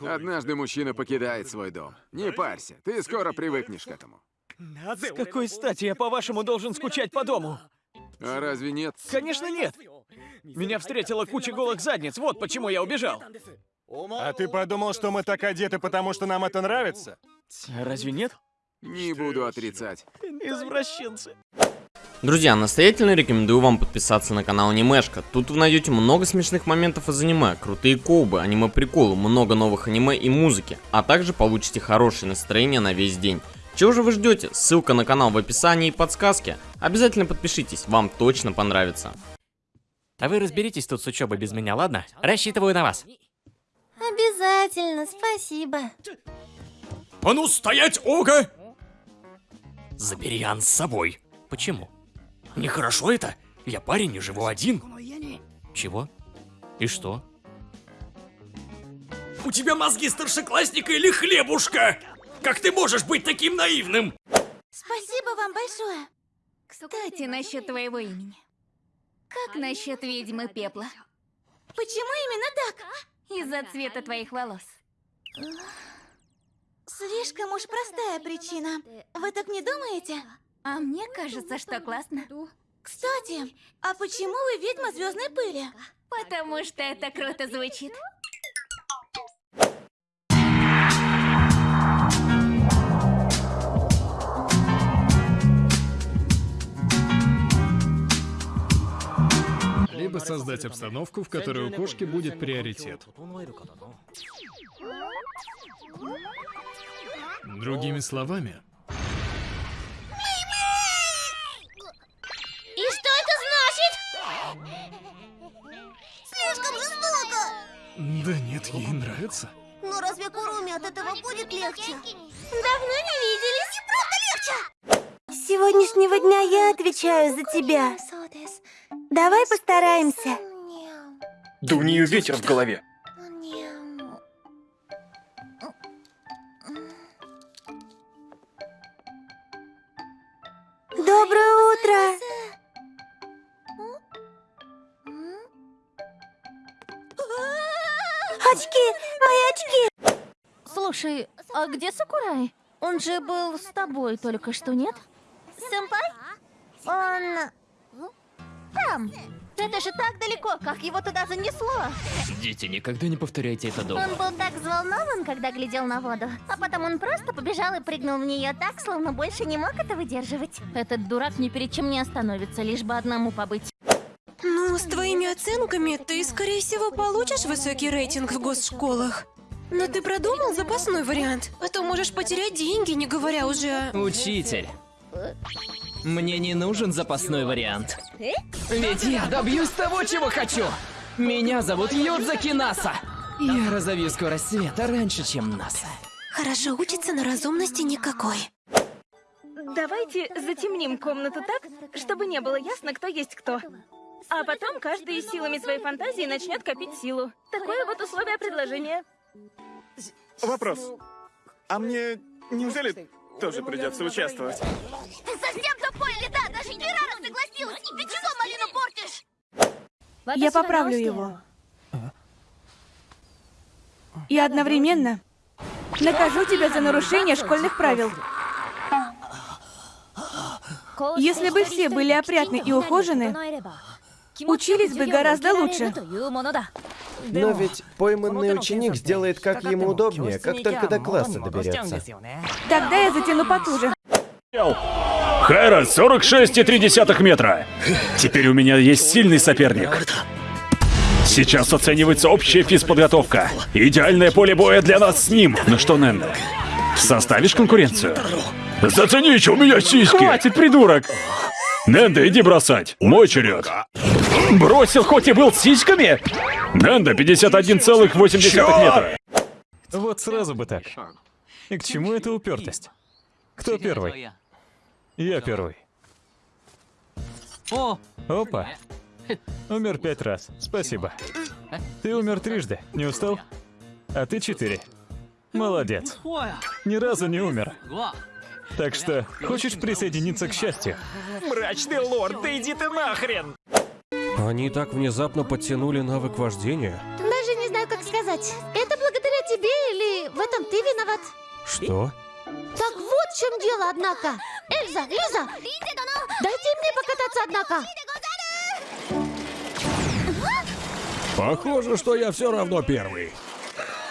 Однажды мужчина покидает свой дом. Не парься, ты скоро привыкнешь к этому. С какой стати я, по-вашему, должен скучать по дому? А разве нет? Конечно, нет. Меня встретила куча голых задниц, вот почему я убежал. А ты подумал, что мы так одеты, потому что нам это нравится? Разве нет? Не буду отрицать. Извращенцы. Друзья, настоятельно рекомендую вам подписаться на канал Анимешка. Тут вы найдете много смешных моментов из аниме, крутые колбы, аниме-приколы, много новых аниме и музыки, а также получите хорошее настроение на весь день. Чего же вы ждете? Ссылка на канал в описании и подсказке. Обязательно подпишитесь, вам точно понравится. А вы разберитесь тут с учебой без меня, ладно? Рассчитываю на вас. Обязательно, спасибо. А ну стоять, Ога! Забери Ан с собой. Почему? Нехорошо это? Я парень и живу один. Чего? И что? У тебя мозги старшеклассника или хлебушка? Как ты можешь быть таким наивным? Спасибо вам большое. Кстати, насчет твоего имени. Как насчет ведьмы пепла? Почему именно так? Из-за цвета твоих волос. Слишком уж простая причина. Вы так не думаете? А мне кажется, что классно. Кстати, а почему вы ведьма звездной пыли? Потому что это круто звучит. Либо создать обстановку, в которой у кошки будет приоритет. Другими словами, да нет, ей нравится. Но разве Куруми от этого будет легче? Давно не виделись. И правда легче. С сегодняшнего дня я отвечаю за тебя. Давай постараемся. Да у нее ветер в голове. Слушай, а где Сакурай? Он же был с тобой только что, нет? Сэмпай? Он... Там. Это же так далеко, как его туда занесло. Дети, никогда не повторяйте это дома. Он был так взволнован, когда глядел на воду. А потом он просто побежал и прыгнул в нее так, словно больше не мог это выдерживать. Этот дурак ни перед чем не остановится, лишь бы одному побыть. Ну, с твоими оценками ты, скорее всего, получишь высокий рейтинг в госшколах. Но ты продумал запасной вариант? А то можешь потерять деньги, не говоря уже о... Учитель, мне не нужен запасной вариант. Ведь я добьюсь того, чего хочу. Меня зовут Юдзаки Наса. Я разовью скорость света раньше, чем НАСА. Хорошо учится, но разумности никакой. Давайте затемним комнату так, чтобы не было ясно, кто есть кто. А потом каждый силами своей фантазии начнет копить силу. Такое вот условие предложения. Вопрос. А мне неужели тоже придется участвовать? Ты совсем тупой или да? Даже Кирара согласилась, и ты чего малину портишь? Я поправлю его. И одновременно накажу тебя за нарушение школьных правил. Если бы все были опрятны и ухожены, учились бы гораздо лучше. Но ведь пойманный ученик сделает как ему удобнее, как только до класса доберется. Тогда я затяну потуже. Хайра, 46,3 метра. Теперь у меня есть сильный соперник. Сейчас оценивается общая физподготовка. Идеальное поле боя для нас с ним. Ну что, Нэнда, составишь конкуренцию? Зацените, у меня сиськи! Хватит, придурок! Нэнда, иди бросать. Мой черед. Бросил, хоть и был с сиськами? Нэнда, 51,8 метра. Вот сразу бы так. И к чему эта упертость? Кто первый? Я первый. Опа. Умер пять раз. Спасибо. Ты умер трижды. Не устал? А ты четыре. Молодец. Ни разу не умер. Так что, хочешь присоединиться к счастью? Мрачный лорд, да иди ты нахрен! Они так внезапно подтянули навык вождения. Даже не знаю, как сказать. Это благодаря тебе или в этом ты виноват? Что? Так вот в чем дело, однако. Эльза, Лиза, дайте мне покататься, однако. Похоже, что я все равно первый.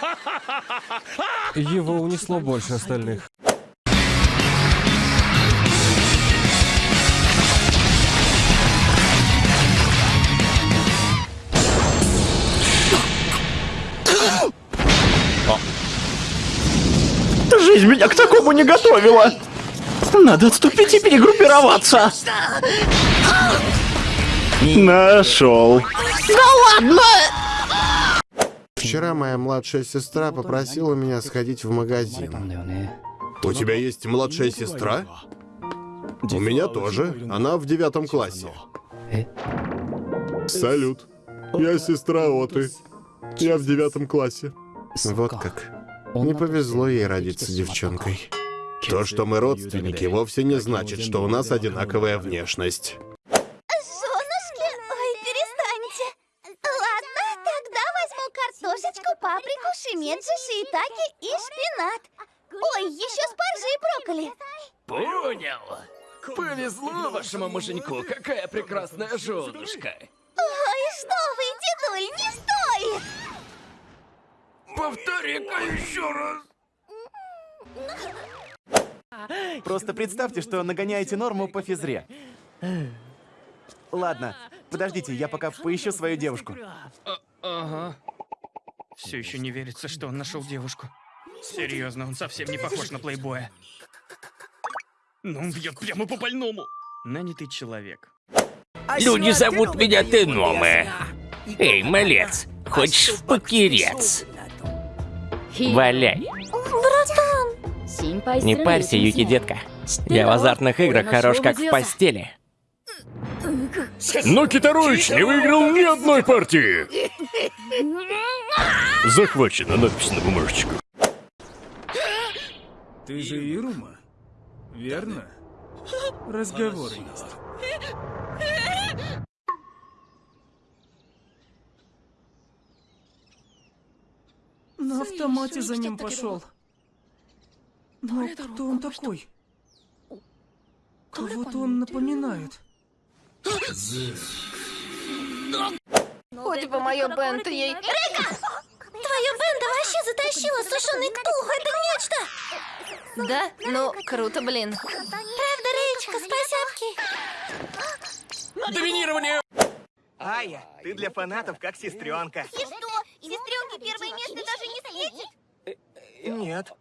Его унесло больше остальных. Меня к такому не готовила. Надо отступить и перегруппироваться. Нашел. Да ладно! Вчера моя младшая сестра попросила меня сходить в магазин. У тебя есть младшая сестра? У меня тоже. Она в девятом классе. Салют. Я сестра Оты. Я в девятом классе. Вот как. Не повезло ей родиться девчонкой. То, что мы родственники, вовсе не значит, что у нас одинаковая внешность. Женушки, ой, перестаньте. Ладно, тогда возьму картошечку, паприку, шимеджи, шиитаки и шпинат. Ой, еще спаржи и брокколи. Понял. Повезло вашему муженьку, какая прекрасная женушка. Повтори-ка еще раз. Просто представьте, что нагоняете норму по физре. Ладно, подождите, я пока поищу свою девушку. А- ага. Все еще не верится, что он нашел девушку. Серьезно, он совсем не похож на плейбоя. Ну, он бьет прямо по больному. Нанятый человек. Люди зовут меня Теноме. Эй, малец, хочешь в покерец? Валяй. Братан! Не парься, Юки, детка. Я в азартных играх хорош как в постели. Но Китарович не выиграл ни одной партии. Захвачена надпись на бумажечку. Ты же Ирума, верно? Разговор есть. На автомате за ним пошел. Но кто он такой? Кого-то он напоминает. Хоть бы мое бенто ей... Река! Твое бенда вообще затащила сушеный ктулху, это нечто! Да? Ну, круто, блин. Правда, Речка, спасибки! Доминирование! Ая, ты для фанатов как сестренка. И что? Сестренке первое место даже не светит? Нет.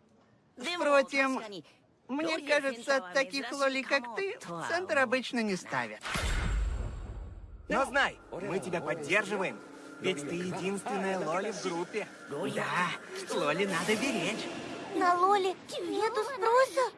Впрочем, мне кажется, таких лоли, как ты, в центр обычно не ставят. Но знай, мы тебя поддерживаем. Ведь ты единственная Лоли в группе. Да, Лоли надо беречь. На Лоле нету спроса?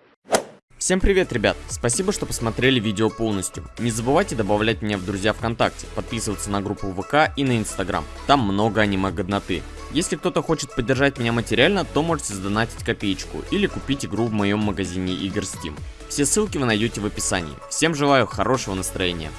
Всем привет, ребят! Спасибо, что посмотрели видео полностью. Не забывайте добавлять меня в друзья ВКонтакте, подписываться на группу ВК и на Инстаграм. Там много аниме-годноты. Если кто-то хочет поддержать меня материально, то можете задонатить копеечку или купить игру в моем магазине игр Steam. Все ссылки вы найдете в описании. Всем желаю хорошего настроения.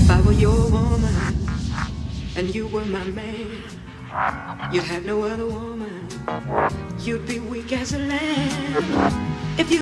If I were your woman and you were my man, you'd have no other woman. You'd be weak as a lamb. If you